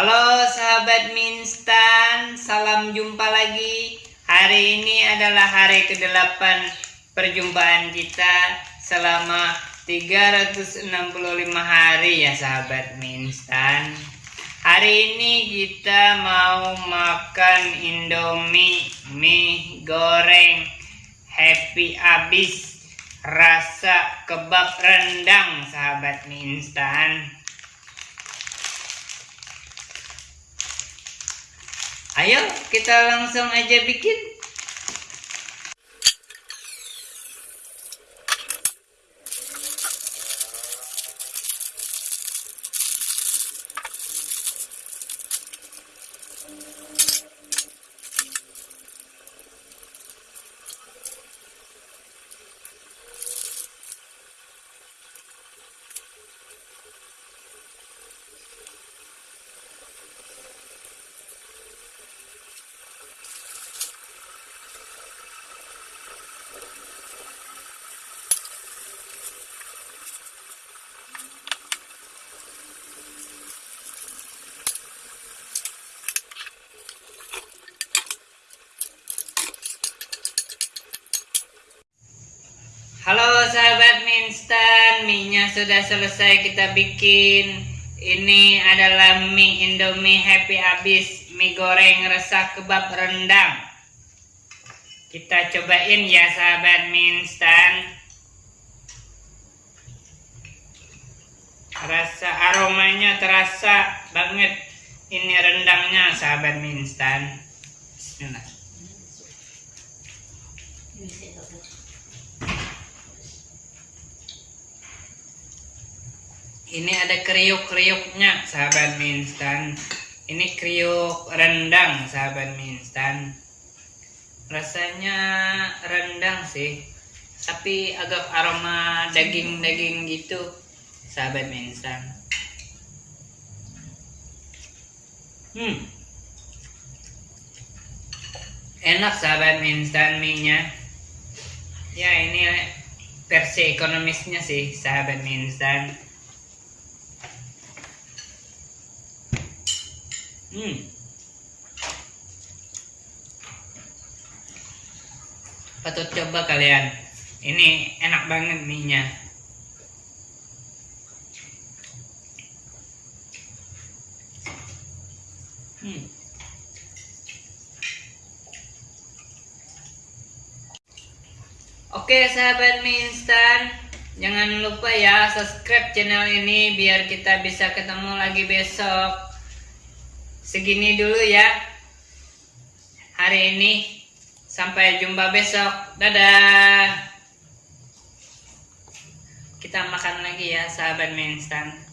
Halo sahabat Minstan, salam jumpa lagi. Hari ini adalah hari ke-8 perjumpaan kita selama 365 hari ya sahabat Minstan. Hari ini kita mau makan Indomie mie goreng happy abis rasa kebab rendang sahabat mie instan. Ayo kita langsung aja bikin. Halo sahabat mie instan, mie-nya sudah selesai kita bikin. Ini adalah mie Indomie Happy Abis, mie goreng resah kebab rendang. Kita cobain ya sahabat mie instan. Rasa aromanya terasa banget. Ini rendangnya sahabat mie instan. Bismillah. Ini ada kriuk-kriuknya sahabat mie instan. Ini kriuk rendang sahabat mie instan. Rasanya rendang sih, tapi agak aroma daging-daging gitu sahabat mie instan. Hmm. Enak sahabat mie instan mie-nya. Ya ini versi ekonomisnya sih sahabat mie instan. Hmm. Patut coba kalian. Ini enak banget mie-nya. Hmm. Oke sahabat mie instan, jangan lupa ya subscribe channel ini biar kita bisa ketemu lagi besok segini dulu ya. Hari ini. Sampai jumpa besok. Dadah. Kita makan lagi ya sahabat mie instan